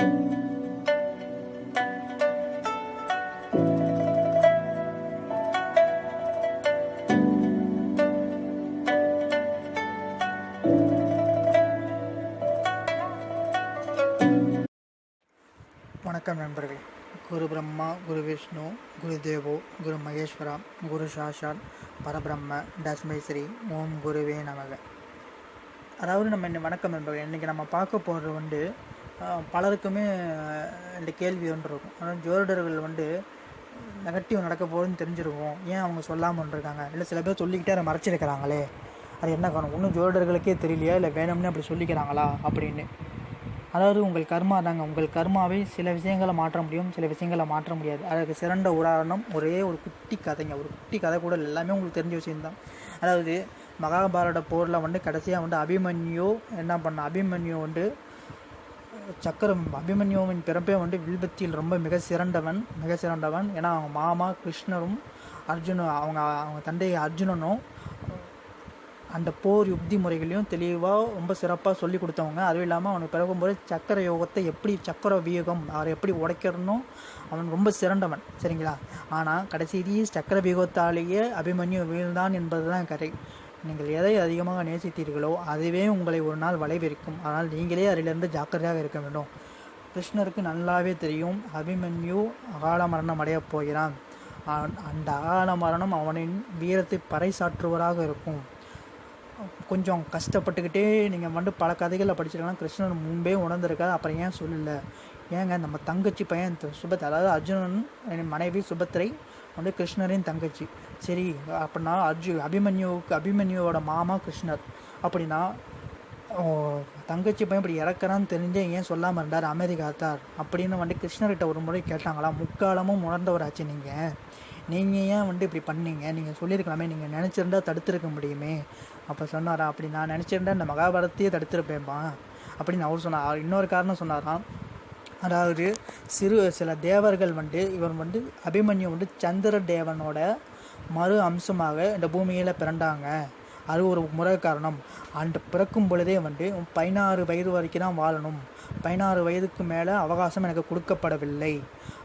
வணக்கம் நண்பர்களே. குரு பிரம்மா குரு விஷ்ணு குரு தேவோ குரு மகேஸ்வரா குரு சாஷாத் பரபிரம்ம தஸ்மை ஸ்ரீ ஓம் குருவே நமக. அதாவது நம்ம இன்னும் வணக்கம் நண்பர்கள். இன்றைக்கி நம்ம பார்க்க போகிறது வந்து பலருக்குமே ஆஹ், இந்த கேள்வி ஒன்று இருக்கும். அதாவது ஜோதிடர்கள் வந்து நெகட்டிவ் நடக்க போகுதுன்னு தெரிஞ்சிருக்கும். ஏன் அவங்க சொல்லாமல் இருக்காங்க இல்லை சில பேர் சொல்லிக்கிட்டே அதை மறைச்சிருக்கிறாங்களே. அது என்ன காரணம்? ஒன்றும் ஜோதிடர்களுக்கே தெரியலையா? இல்லை வேணும்னு அப்படி சொல்லிக்கிறாங்களா? அப்படின்னு. அதாவது உங்கள் கர்மா தாங்க. உங்கள் கர்மாவை சில விஷயங்களை மாற்ற முடியும் சில விஷயங்களை மாற்ற முடியாது. அதுக்கு சிறந்த உதாரணம் ஒரே ஒரு குட்டி கதைங்க. ஒரு குட்டி கதை கூட எல்லாமே உங்களுக்கு தெரிஞ்ச விஷயம்தான் அதாவது மகாபாரத போரில் வந்து கடைசியாக வந்து அபிமன்யு என்ன பண்ண? அபிமன்யு வந்து சக்கரம் அபிமன்யுவின் பிறப்பே வந்து வில்பத்தியில் ரொம்ப மிக சிறந்தவன் மிக சிறந்தவன். ஏன்னா அவங்க மாமா கிருஷ்ணரும் அர்ஜுன அவங்க அவங்க தந்தை அர்ஜுனனும் அந்த போர் யுக்தி முறைகளையும் தெளிவாக ரொம்ப சிறப்பாக சொல்லி கொடுத்தவங்க. அதுவும் இல்லாமல் அவனுக்கு பிறகும்போது சக்கர யோகத்தை எப்படி சக்கர வியூகம் அவரை எப்படி உடைக்கிறனும் அவன் ரொம்ப சிறந்தவன். சரிங்களா? ஆனால் கடைசியிலேயே சக்கர வியூகத்தாலேயே அபிமன்யு வீழ்ந்தான் என்பது தான் கதை. நீங்கள் எதை அதிகமாக நேசித்தீர்களோ அதுவே உங்களை ஒரு நாள் வளைவிருக்கும் ஆனால் நீங்களே அதிலிருந்து ஜாக்கிரதையாக இருக்க வேண்டும். கிருஷ்ணருக்கு நல்லாவே தெரியும். அபிமன்யு அகால மரணம் அடையப் போகிறான். அந்த அகால மரணம் அவனின் வீரத்தை பறைசாற்றுவராக இருக்கும். கொஞ்சம் கஷ்டப்பட்டுக்கிட்டே நீங்கள் வந்து பல கதைகளில் படிச்சிருக்கலாம். கிருஷ்ணன் முன்பே உணர்ந்திருக்காது அப்புறம் ஏன் சொல்லலை? ஏங்க நம்ம தங்கச்சி பையன் சுபத் அதாவது அர்ஜுனன் என் மனைவி சுபத்திரை வந்து கிருஷ்ணரின் தங்கச்சி. சரி அப்படின்னா அர்ஜு அபிமன்யுவுக்கு அபிமன்யுவோட மாமா கிருஷ்ணர். அப்படின்னா தங்கச்சி பையன் இப்படி இறக்குறான்னு தெரிஞ்சே ஏன் சொல்லாமல் இருந்தார்? அமெரிக்காத்தார் அப்படின்னு வந்து கிருஷ்ணர்கிட்ட ஒரு முறை கேட்டாங்களா? முக்காலமும் உணர்ந்தவராச்சு நீங்கள் நீங்கள் ஏன் வந்து இப்படி பண்ணீங்க? நீங்கள் சொல்லியிருக்கலாமே. நீங்கள் நினச்சிருந்தா தடுத்திருக்க முடியுமே. அப்போ சொன்னாரா? அப்படி நான் நினச்சிருந்தா இந்த மகாபாரத்தையே தடுத்திருப்பேன்பா. அப்படின்னு அவர் சொன்னார். இன்னொரு காரணம் சொன்னாராம். அதாவது சிறு சில தேவர்கள் வந்து இவன் வந்து அபிமன்யு வந்து சந்திர தேவனோட மறு அம்சமாக இந்த பூமியில் பிறந்தாங்க. அது ஒரு முறை காரணம். அந்த பிறக்கும் பொழுதே வந்து பதினாறு வயது வரைக்கும் தான் வாழணும். பதினாறு வயதுக்கு மேலே அவகாசம் எனக்கு கொடுக்கப்படவில்லை.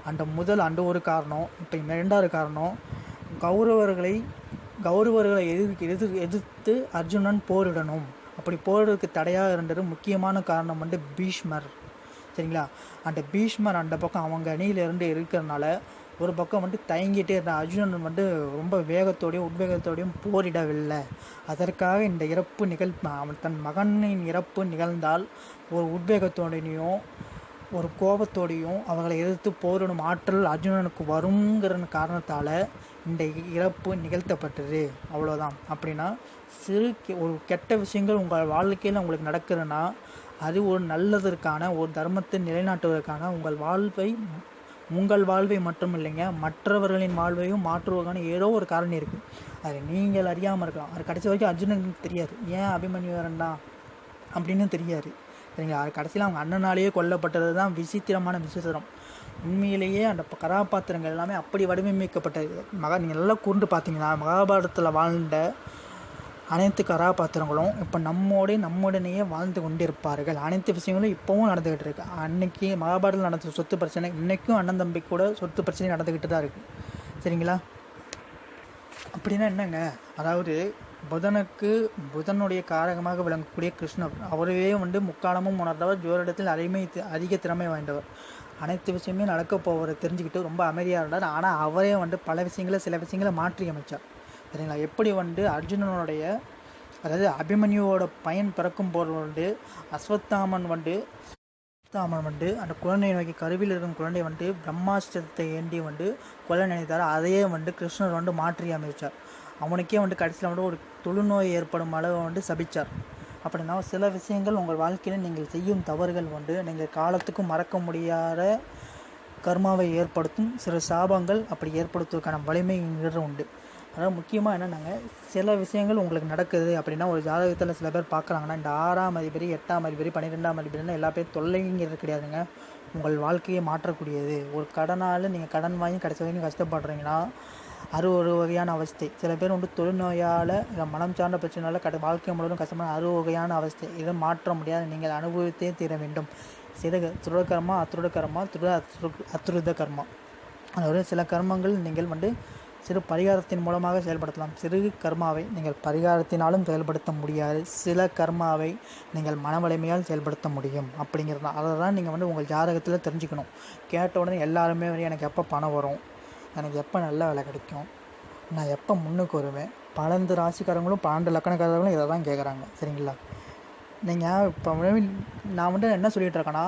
அந்த முதல் அந்த ஒரு காரணம் இப்போ இரண்டாவது காரணம் கௌரவர்களை கௌரவர்களை எதிர் எதிர் எதிர்த்து அர்ஜுனன் போரிடணும். அப்படி போரிடுறதுக்கு தடையாக இருந்தது முக்கியமான காரணம் வந்து பீஷ்மர். சரிங்களா? அந்த பீஷ்மர் அந்த பக்கம் அவங்க அணியிலிருந்து இருக்கிறனால ஒரு பக்கம் வந்து தயங்கிட்டே இருந்த அர்ஜுனன் வந்து ரொம்ப வேகத்தோடையும் உத்வேகத்தோடையும் போரிடவில்லை. அதற்காக இந்த இறப்பு நிகழ் அவன் தன் மகனின் இறப்பு நிகழ்ந்தால் ஒரு உத்வேகத்தோடையும் ஒரு கோபத்தோடையும் அவர்களை எதிர்த்து போரிடும் ஆற்றல் அர்ஜுனனுக்கு வருங்கிற காரணத்தால் இந்த இறப்பு நிகழ்த்தப்பட்டது. அவ்வளோதான் அப்படின்னா சிறு கெ- ஒரு கெட்ட விஷயங்கள் உங்கள் வாழ்க்கையில் உங்களுக்கு நடக்குதுன்னா அது ஒரு நல்லதற்கான ஒரு தர்மத்தை நிலைநாட்டுவதற்கான உங்கள் வாழ்வை உங்கள் வாழ்வை மட்டும் இல்லைங்க மற்றவர்களின் வாழ்வையும் மாற்றுவதற்கான ஏதோ ஒரு காரணம் இருக்குது அது நீங்கள் அறியாமல் இருக்கலாம். அது கடைசி வரைக்கும் அர்ஜுனனுக்கு தெரியாது. ஏன் அபிமன்யு வரண்டா அப்படின்னு தெரியாது. சரிங்களா? அது கடைசியில் அவங்க அண்ணனாலேயே கொல்லப்பட்டது தான் விசித்திரமான விசித்திரம். உண்மையிலேயே அந்த கதாபாத்திரங்கள் எல்லாமே அப்படி வடிவமைக்கப்பட்டது. மகா நீங்கள் நல்லா கூர்ந்து பார்த்தீங்கன்னா மகாபாரதத்தில் வாழ்ந்த அனைத்து கதாபாத்திரங்களும் இப்போ நம்மோடே நம்முடனேயே வாழ்ந்து கொண்டிருப்பார்கள். அனைத்து விஷயங்களும் இப்போவும் நடந்துக்கிட்டு இருக்கு. அன்னைக்கு மகாபாரத்தில் நடந்த சொத்து பிரச்சனை இன்றைக்கும் அண்ணன் தம்பி கூட சொத்து பிரச்சனை நடந்துக்கிட்டு தான் இருக்குது சரிங்களா? அப்படின்னா என்னங்க? அதாவது புதனுக்கு புதனுடைய காரகமாக விளங்கக்கூடிய கிருஷ்ணர் அவரே வந்து முக்காலமும் உணர்ந்தவர் ஜோரிடத்தில் அருமை அதிக திறமை வாய்ந்தவர். அனைத்து விஷயமே நடக்க போவதை தெரிஞ்சுக்கிட்டு ரொம்ப அமைதியாக இருந்தார். ஆனால் அவரே வந்து பல விஷயங்களை சில விஷயங்களை மாற்றி அமைச்சார் சரிங்களா? எப்படி வந்து அர்ஜுனனுடைய அதாவது அபிமன்யுவோட பையன் பிறக்கும் போது வந்து அஸ்வத்தாமன் வந்து அஸ்வத்தாமன் வந்து அந்த குழந்தையை நோக்கி கருவில் இருக்கும் குழந்தை வந்து பிரம்மாஸ்திரத்தை ஏந்தி வந்து கொலை நினைத்தார். அதையே வந்து கிருஷ்ணர் வந்து மாற்றி அமைச்சார். அவனுக்கே வந்து கடைசியில் வந்து ஒரு தொழுநோய் ஏற்படும் அளவு வந்து சபிச்சார். அப்படின்னா சில விஷயங்கள் உங்கள் வாழ்க்கையில் நீங்கள் செய்யும் தவறுகள் வந்து நீங்கள் காலத்துக்கும் மறக்க முடியாத கர்மாவை ஏற்படுத்தும். சில சாபங்கள் அப்படி ஏற்படுத்துவதற்கான வலிமைங்கிறது உண்டு. அதனால் முக்கியமாக என்னென்னாங்க சில விஷயங்கள் உங்களுக்கு நடக்குது அப்படின்னா ஒரு ஜாதகத்தில் சில பேர் பார்க்குறாங்கன்னா இந்த ஆறாம் அதிபதி எட்டாம் அதிபதி பன்னிரெண்டாம் அதிபதினா எல்லா பேர் தொல்லைங்கிறது கிடையாதுங்க. உங்கள் வாழ்க்கையை மாற்றக்கூடியது. ஒரு கடனால் நீங்கள் கடன் வாங்கி கடைசி வரைக்கும் கஷ்டப்படுறீங்கன்னா அது ஒரு வகையான அவஸ்தை. சில பேர் வந்து தொழுநோயால் இல்லை மனம் சார்ந்த பிரச்சனையால் கட வாழ்க்கை முழுவதும் கஷ்டமான அறு வகையான அவஸ்தை. இதை மாற்ற முடியாது. நீங்கள் அனுபவித்தே தீர வேண்டும். சிறக துருட கர்மா அத்துருட கர்மா துருட அத்ரு அத்ருத கர்மா. அதாவது சில கர்மங்கள் நீங்கள் வந்து சிறு பரிகாரத்தின் மூலமாக செயல்படுத்தலாம். சிறு கர்மாவை நீங்கள் பரிகாரத்தினாலும் செயல்படுத்த முடியாது. சில கர்மாவை நீங்கள் மன வலிமையால் செயல்படுத்த முடியும். அப்படிங்கிறது தான் அதை தான் நீங்கள் வந்து உங்கள் ஜாதகத்தில் தெரிஞ்சுக்கணும். கேட்ட உடனே எல்லாருமே வந்து எனக்கு எப்போ பணம் வரும்? எனக்கு எப்போ நல்ல வேலை கிடைக்கும்? நான் எப்போ முன்னுக்கு வருவேன்? பன்னெண்டு ராசிக்காரங்களும் பன்னெண்டு லக்கணக்காரங்களும் இதை தான் கேட்குறாங்க சரிங்களா? நீங்கள் இப்போ நான் வந்து என்ன சொல்லிகிட்டு இருக்கேன்னா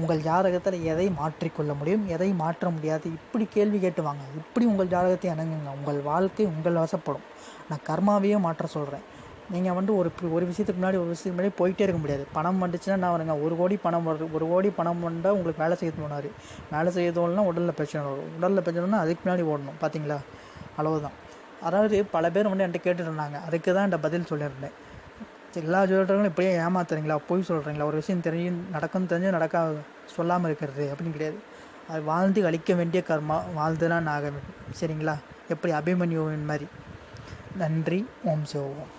உங்கள் ஜாதகத்தில் எதை மாற்றிக்கொள்ள முடியும்? எதை மாற்ற முடியாது? இப்படி கேள்வி கேட்டு வாங்க. இப்படி உங்கள் ஜாதகத்தை அணுகுங்க. உங்கள் வாழ்க்கை உங்கள் வசப்படும். நான் கர்மாவையே மாற்ற சொல்கிறேன் நீங்கள் வந்து ஒரு ஒரு விஷயத்துக்கு முன்னாடி ஒரு விஷயத்துக்கு முன்னாடி போயிட்டே இருக்க முடியாது. பணம் வந்துச்சுன்னா நான் வருங்க. ஒரு கோடி பணம் வருது ஒரு கோடி பணம் வந்தால் உங்களுக்கு வேலை செய்ய தோணாரு வேலை செய்ய தோணுனா உடலில் பிரச்சனை வரும். உடலில் பிரச்சனைனா அதுக்கு முன்னாடி ஓடணும். பார்த்தீங்களா அளவுதான் அதாவது பல பேர் வந்து என்கிட்ட கேட்டுட்டு அதுக்கு தான் என்கிட்ட பதில் சொல்லியிருந்தேன். எல்லா ஜோதிடர்களும் இப்படியே ஏமாத்துறீங்களா? போய் சொல்கிறீங்களா ஒரு விஷயம் தெரியும் நடக்கும் தெரிஞ்சு நடக்க சொல்லாமல் இருக்கிறது அப்படின்னு கிடையாது. அது வாழ்ந்து அழிக்க வேண்டிய கர்மா வாழ்ந்துதான் ஆக வேண்டும். சரிங்களா? எப்படி அபிமன்யுவின் மாதிரி. நன்றி. ஓம் சிவோம்